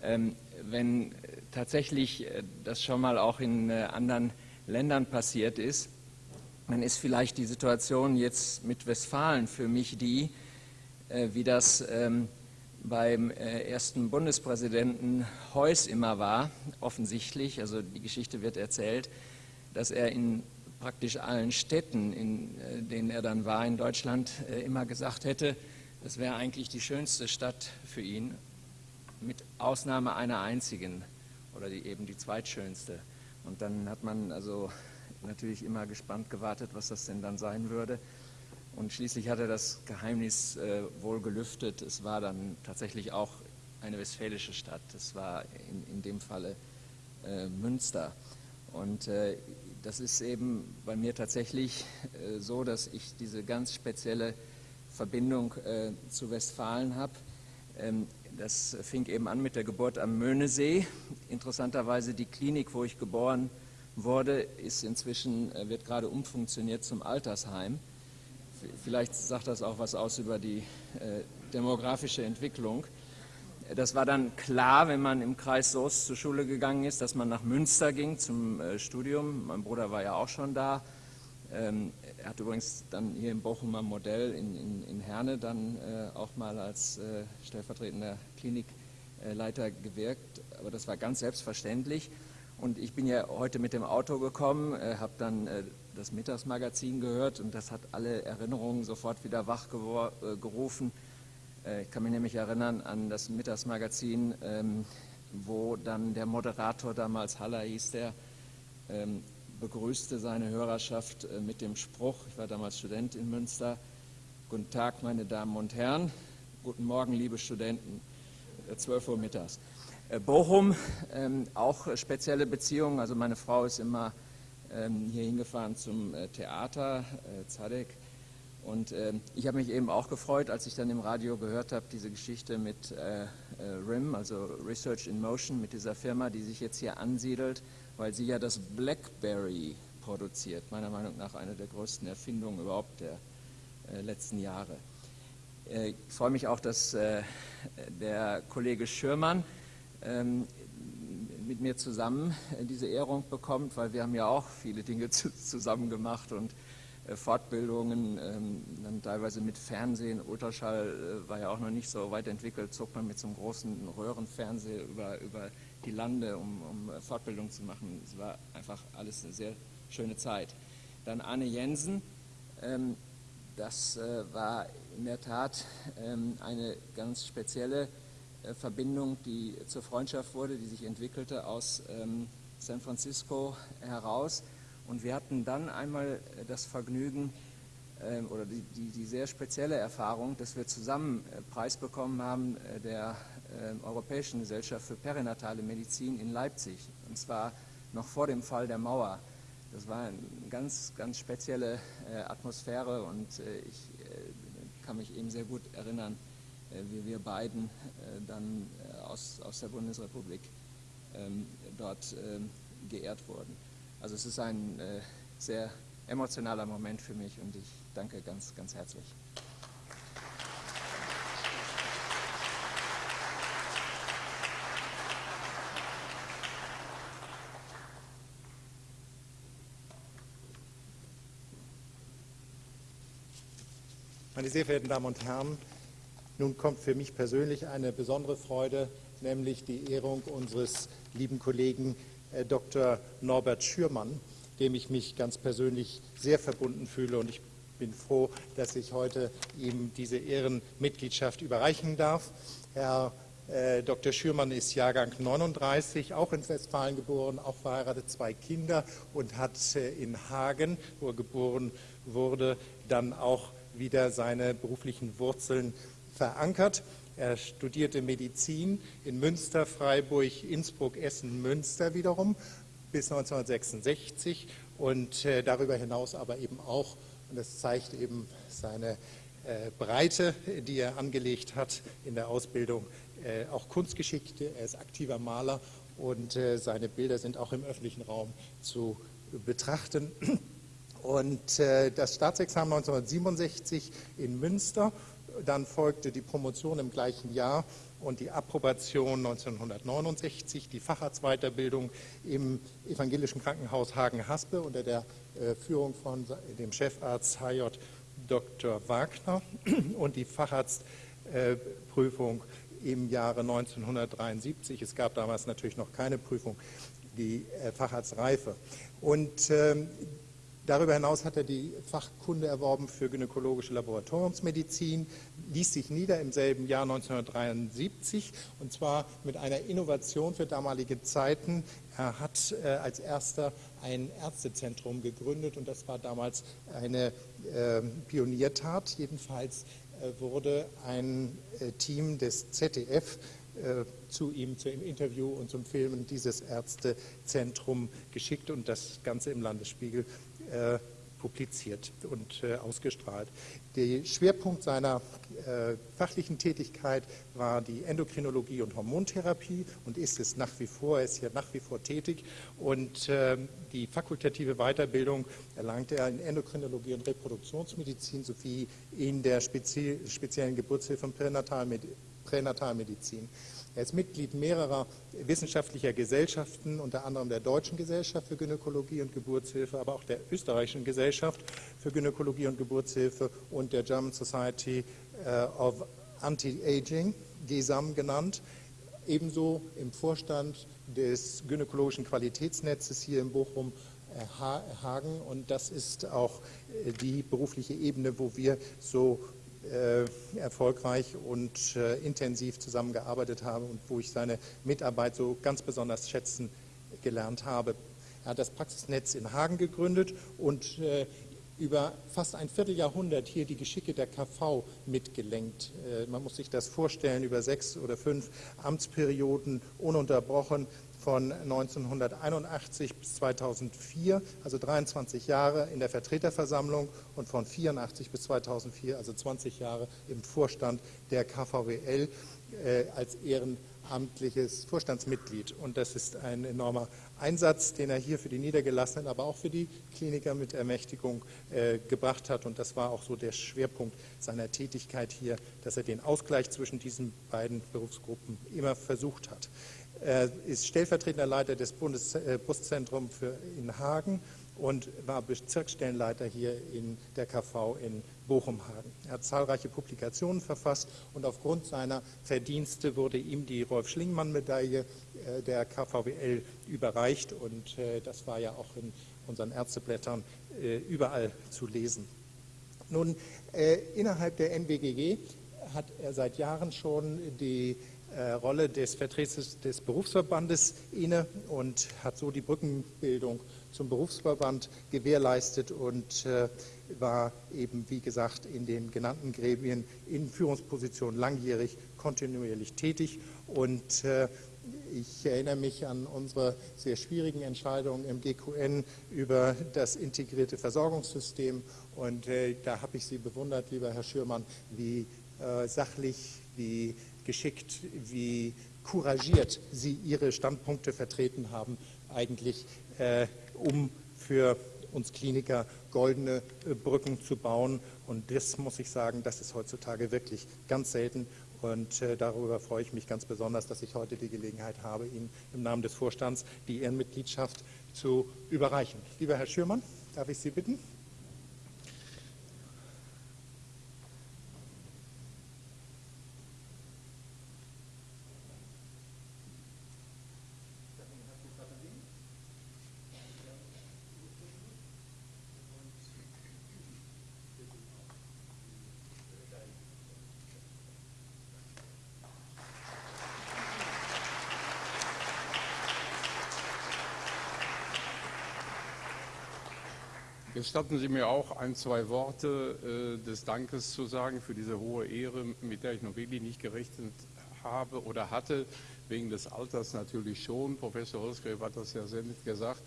wenn tatsächlich äh, das schon mal auch in äh, anderen Ländern passiert ist, dann ist vielleicht die Situation jetzt mit Westfalen für mich die, äh, wie das ähm, beim ersten Bundespräsidenten Heuss immer war, offensichtlich, also die Geschichte wird erzählt, dass er in praktisch allen Städten, in denen er dann war in Deutschland, immer gesagt hätte, das wäre eigentlich die schönste Stadt für ihn, mit Ausnahme einer einzigen oder die, eben die zweitschönste. Und dann hat man also natürlich immer gespannt gewartet, was das denn dann sein würde. Und schließlich hat er das Geheimnis äh, wohl gelüftet. Es war dann tatsächlich auch eine westfälische Stadt. Es war in, in dem Falle äh, Münster. Und äh, das ist eben bei mir tatsächlich äh, so, dass ich diese ganz spezielle Verbindung äh, zu Westfalen habe. Ähm, das fing eben an mit der Geburt am Möhnesee. Interessanterweise die Klinik, wo ich geboren wurde, ist inzwischen, äh, wird gerade umfunktioniert zum Altersheim. Vielleicht sagt das auch was aus über die äh, demografische Entwicklung. Das war dann klar, wenn man im Kreis Soest zur Schule gegangen ist, dass man nach Münster ging zum äh, Studium. Mein Bruder war ja auch schon da. Ähm, er hat übrigens dann hier im Bochumer Modell in, in, in Herne dann äh, auch mal als äh, stellvertretender Klinikleiter gewirkt. Aber das war ganz selbstverständlich. Und ich bin ja heute mit dem Auto gekommen, äh, habe dann äh, das Mittagsmagazin gehört und das hat alle Erinnerungen sofort wieder wachgerufen. Äh, ich kann mich nämlich erinnern an das Mittagsmagazin, ähm, wo dann der Moderator damals, Haller hieß der, ähm, begrüßte seine Hörerschaft äh, mit dem Spruch, ich war damals Student in Münster, Guten Tag, meine Damen und Herren, guten Morgen, liebe Studenten, 12 Uhr mittags. Bochum, ähm, auch spezielle Beziehungen, also meine Frau ist immer hier hingefahren zum Theater, Zadek, und äh, ich habe mich eben auch gefreut, als ich dann im Radio gehört habe, diese Geschichte mit äh, äh, RIM, also Research in Motion, mit dieser Firma, die sich jetzt hier ansiedelt, weil sie ja das BlackBerry produziert. Meiner Meinung nach eine der größten Erfindungen überhaupt der äh, letzten Jahre. Äh, ich freue mich auch, dass äh, der Kollege Schürmann ähm, mit mir zusammen diese Ehrung bekommt, weil wir haben ja auch viele Dinge zusammen gemacht und Fortbildungen, ähm, dann teilweise mit Fernsehen, Ultraschall war ja auch noch nicht so weit entwickelt, zog man mit so einem großen Röhrenfernseher über, über die Lande, um, um äh, Fortbildung zu machen. Es war einfach alles eine sehr schöne Zeit. Dann Arne Jensen, ähm, das war in der Tat ähm, eine ganz spezielle Verbindung, die zur Freundschaft wurde, die sich entwickelte aus San Francisco heraus. Und wir hatten dann einmal äh, das Vergnügen äh, oder die, die, die, sehr spezielle Erfahrung, dass wir zusammen äh, Preis bekommen haben äh, der äh, Europäischen Gesellschaft für perinatale Medizin in Leipzig. Und zwar noch vor dem Fall der Mauer. Das war eine ganz, ganz spezielle äh, Atmosphäre und ich kann mich eben sehr gut erinnern, wie wir beiden dann aus, aus der Bundesrepublik ähm, dort ähm, geehrt wurden. Also es ist ein äh, sehr emotionaler Moment für mich und ich danke ganz, ganz herzlich. Meine sehr verehrten Damen und Herren, nun kommt für mich persönlich eine besondere Freude, nämlich die Ehrung unseres lieben Kollegen äh, Dr. Norbert Schürmann, dem ich mich ganz persönlich sehr verbunden fühle. Und ich bin froh, dass ich heute ihm diese Ehrenmitgliedschaft überreichen darf. Herr äh, Dr. Schürmann ist Jahrgang 39, auch in Westfalen geboren, auch verheiratet, zwei Kinder und hat äh, in Hagen, wo er geboren wurde, dann auch wieder seine beruflichen Wurzeln verankert. Er studierte Medizin in Münster, Freiburg, Innsbruck, Essen, Münster wiederum bis 1966 und äh, darüber hinaus aber eben auch, und das zeigt eben seine äh, Breite, die er angelegt hat in der Ausbildung, äh, auch Kunstgeschichte. Er ist aktiver Maler und seine Bilder sind auch im öffentlichen Raum zu betrachten. Und äh, das Staatsexamen 1967 in Münster dann folgte die Promotion im gleichen Jahr und die Approbation 1969, die Facharztweiterbildung im Evangelischen Krankenhaus Hagen-Haspe unter der äh, Führung von dem Chefarzt HJ Dr. Wagner und die Facharztprüfung im Jahre 1973. Es gab damals natürlich noch keine Prüfung, die äh, Facharztreife. Und ähm, Darüber hinaus hat er die Fachkunde erworben für gynäkologische Laboratoriumsmedizin, ließ sich nieder im selben Jahr 1973 und zwar mit einer Innovation für damalige Zeiten. Er hat äh, als erster ein Ärztezentrum gegründet und das war damals eine äh, Pioniertat. Jedenfalls äh, wurde ein äh, Team des ZDF äh, zu ihm, zu dem Interview und zum Filmen dieses Ärztezentrum geschickt und das Ganze im Landesspiegel äh, publiziert und äh, ausgestrahlt. Der Schwerpunkt seiner äh, fachlichen Tätigkeit war die Endokrinologie und Hormontherapie und ist es nach wie vor, er ist hier nach wie vor tätig und äh, die fakultative Weiterbildung erlangte er in Endokrinologie und Reproduktionsmedizin sowie in der spezie speziellen Geburtshilfe und Pränatalmedizin. Er ist Mitglied mehrerer wissenschaftlicher Gesellschaften, unter anderem der Deutschen Gesellschaft für Gynäkologie und Geburtshilfe, aber auch der Österreichischen Gesellschaft für Gynäkologie und Geburtshilfe und der German Society äh, of Anti-Aging, GESAM genannt. Ebenso im Vorstand des gynäkologischen Qualitätsnetzes hier in Bochum äh, Hagen und das ist auch äh, die berufliche Ebene, wo wir so erfolgreich und äh, intensiv zusammengearbeitet habe und wo ich seine Mitarbeit so ganz besonders schätzen gelernt habe. Er hat das Praxisnetz in Hagen gegründet und äh, über fast ein Vierteljahrhundert hier die Geschicke der KV mitgelenkt. Äh, man muss sich das vorstellen, über sechs oder fünf Amtsperioden ununterbrochen von 1981 bis 2004, also 23 Jahre in der Vertreterversammlung und von 84 bis 2004, also 20 Jahre im Vorstand der KVWL äh, als ehrenamtliches Vorstandsmitglied. Und das ist ein enormer Einsatz, den er hier für die Niedergelassenen, aber auch für die Kliniker mit Ermächtigung äh, gebracht hat. Und das war auch so der Schwerpunkt seiner Tätigkeit hier, dass er den Ausgleich zwischen diesen beiden Berufsgruppen immer versucht hat. Er ist stellvertretender Leiter des Bundes, äh, in Hagen und war Bezirksstellenleiter hier in der KV in Bochum-Hagen. Er hat zahlreiche Publikationen verfasst und aufgrund seiner Verdienste wurde ihm die Rolf-Schlingmann-Medaille äh, der KVWL überreicht und äh, das war ja auch in unseren Ärzteblättern äh, überall zu lesen. Nun, äh, innerhalb der NWGG hat er seit Jahren schon die äh, Rolle des Vertreters des Berufsverbandes inne und hat so die Brückenbildung zum Berufsverband gewährleistet und äh, war eben, wie gesagt, in den genannten Gremien in Führungspositionen langjährig kontinuierlich tätig. Und äh, ich erinnere mich an unsere sehr schwierigen Entscheidungen im GQN über das integrierte Versorgungssystem. Und da habe ich Sie bewundert, lieber Herr Schürmann, wie sachlich, wie geschickt, wie couragiert Sie Ihre Standpunkte vertreten haben, eigentlich äh, um für uns Kliniker goldene äh, Brücken zu bauen. Und das muss ich sagen, das ist heutzutage wirklich ganz selten. Und äh, darüber freue ich mich ganz besonders, dass ich heute die Gelegenheit habe, Ihnen im Namen des Vorstands die Ehrenmitgliedschaft zu überreichen. Lieber Herr Schürmann, darf ich Sie bitten? Gestatten Sie mir auch ein, zwei Worte äh, des Dankes zu sagen für diese hohe Ehre, mit der ich noch wirklich nicht gerechnet habe oder hatte, wegen des Alters natürlich schon. Professor Holzgräf hat das ja sehr nett gesagt.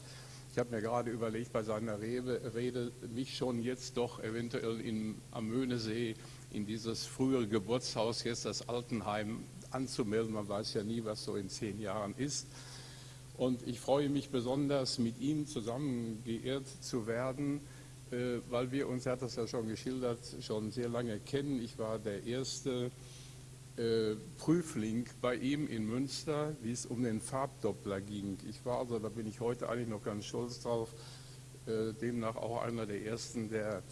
Ich habe mir gerade überlegt, bei seiner Rede, mich schon jetzt doch eventuell in, am Möhnesee in dieses frühere Geburtshaus, jetzt das Altenheim, anzumelden. Man weiß ja nie, was so in zehn Jahren ist. Und ich freue mich besonders, mit ihm zusammen geehrt zu werden, äh, weil wir uns, er hat das ja schon geschildert, schon sehr lange kennen. Ich war der erste äh, Prüfling bei ihm in Münster, wie es um den Farbdoppler ging. Ich war also, da bin ich heute eigentlich noch ganz stolz drauf, äh, demnach auch einer der ersten, der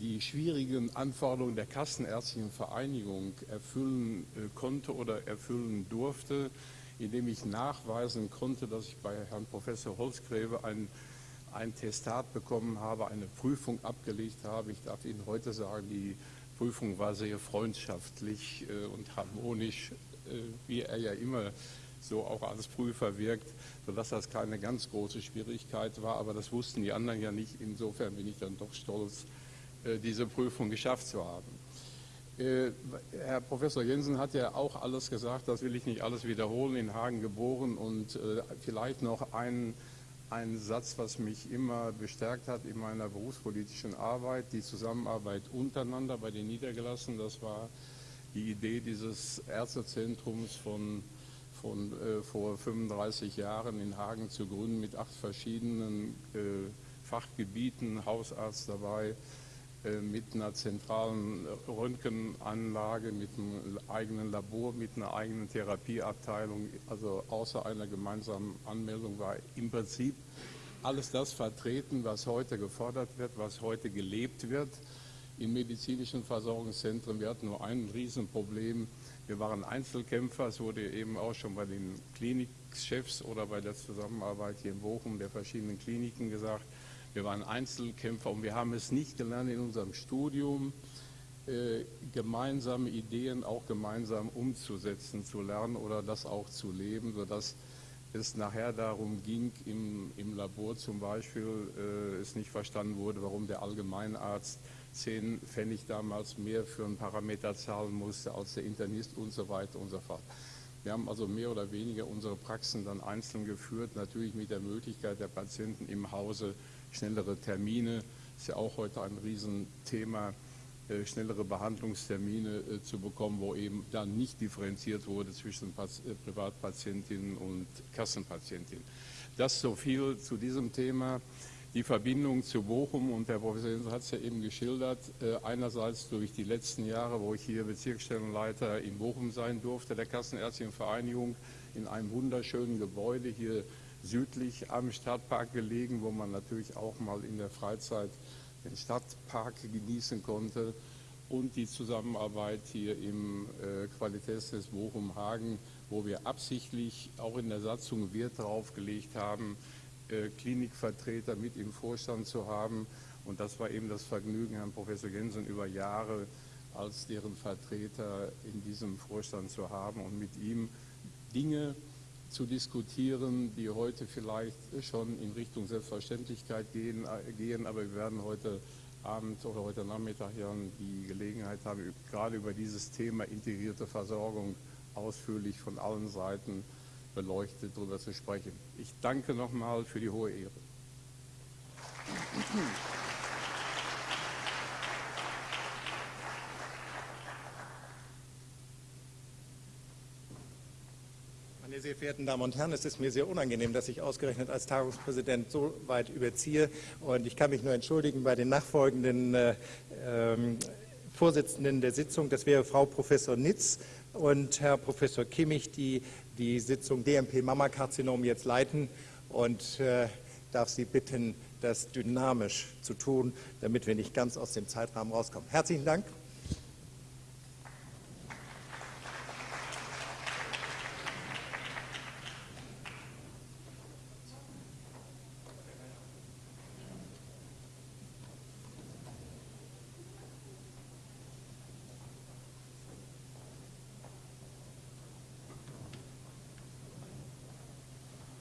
die schwierigen Anforderungen der Kassenärztlichen Vereinigung erfüllen konnte oder erfüllen durfte indem ich nachweisen konnte, dass ich bei Herrn Professor Holzgräbe ein, ein Testat bekommen habe, eine Prüfung abgelegt habe. Ich darf Ihnen heute sagen, die Prüfung war sehr freundschaftlich äh, und harmonisch, äh, wie er ja immer so auch als Prüfer wirkt, sodass das keine ganz große Schwierigkeit war. Aber das wussten die anderen ja nicht. Insofern bin ich dann doch stolz, äh, diese Prüfung geschafft zu haben. Äh, Herr Professor Jensen hat ja auch alles gesagt, das will ich nicht alles wiederholen, in Hagen geboren und äh, vielleicht noch ein, ein Satz, was mich immer bestärkt hat in meiner berufspolitischen Arbeit, die Zusammenarbeit untereinander bei den Niedergelassenen, das war die Idee dieses Ärztezentrums von, von äh, vor 35 Jahren in Hagen zu gründen mit acht verschiedenen äh, Fachgebieten, Hausarzt dabei, mit einer zentralen Röntgenanlage, mit einem eigenen Labor, mit einer eigenen Therapieabteilung, also außer einer gemeinsamen Anmeldung war im Prinzip alles das vertreten, was heute gefordert wird, was heute gelebt wird in medizinischen Versorgungszentren. Wir hatten nur ein Riesenproblem. Wir waren Einzelkämpfer, es wurde eben auch schon bei den Klinikchefs oder bei der Zusammenarbeit hier in Bochum der verschiedenen Kliniken gesagt, wir waren Einzelkämpfer und wir haben es nicht gelernt in unserem Studium, äh, gemeinsame Ideen auch gemeinsam umzusetzen, zu lernen oder das auch zu leben, sodass es nachher darum ging, im, im Labor zum Beispiel, äh, es nicht verstanden wurde, warum der Allgemeinarzt 10 Pfennig damals mehr für einen Parameter zahlen musste als der Internist und so weiter und so fort. Wir haben also mehr oder weniger unsere Praxen dann einzeln geführt, natürlich mit der Möglichkeit der Patienten im Hause schnellere Termine, ist ja auch heute ein Riesenthema, äh, schnellere Behandlungstermine äh, zu bekommen, wo eben dann nicht differenziert wurde zwischen äh, Privatpatientinnen und Kassenpatientinnen. Das so viel zu diesem Thema. Die Verbindung zu Bochum und der Professor Jensen hat es ja eben geschildert, einerseits durch die letzten Jahre, wo ich hier Bezirksstellenleiter in Bochum sein durfte, der Kassenärztlichen Vereinigung, in einem wunderschönen Gebäude hier südlich am Stadtpark gelegen, wo man natürlich auch mal in der Freizeit den Stadtpark genießen konnte und die Zusammenarbeit hier im äh, Bochum-Hagen, wo wir absichtlich auch in der Satzung Wert darauf gelegt haben, äh, Klinikvertreter mit im Vorstand zu haben. Und das war eben das Vergnügen, Herrn Professor Jensen über Jahre als deren Vertreter in diesem Vorstand zu haben und mit ihm Dinge zu diskutieren, die heute vielleicht schon in Richtung Selbstverständlichkeit gehen, äh, gehen aber wir werden heute Abend oder heute Nachmittag hier die Gelegenheit haben, gerade über dieses Thema integrierte Versorgung ausführlich von allen Seiten beleuchtet darüber zu sprechen. Ich danke nochmal für die hohe Ehre. Sehr verehrten Damen und Herren, es ist mir sehr unangenehm, dass ich ausgerechnet als Tagungspräsident so weit überziehe. Und ich kann mich nur entschuldigen bei den nachfolgenden äh, äh, Vorsitzenden der Sitzung. Das wäre Frau Professor Nitz und Herr Professor Kimmich, die die Sitzung DMP-Mammakarzinom jetzt leiten. Und äh, darf Sie bitten, das dynamisch zu tun, damit wir nicht ganz aus dem Zeitrahmen rauskommen. Herzlichen Dank.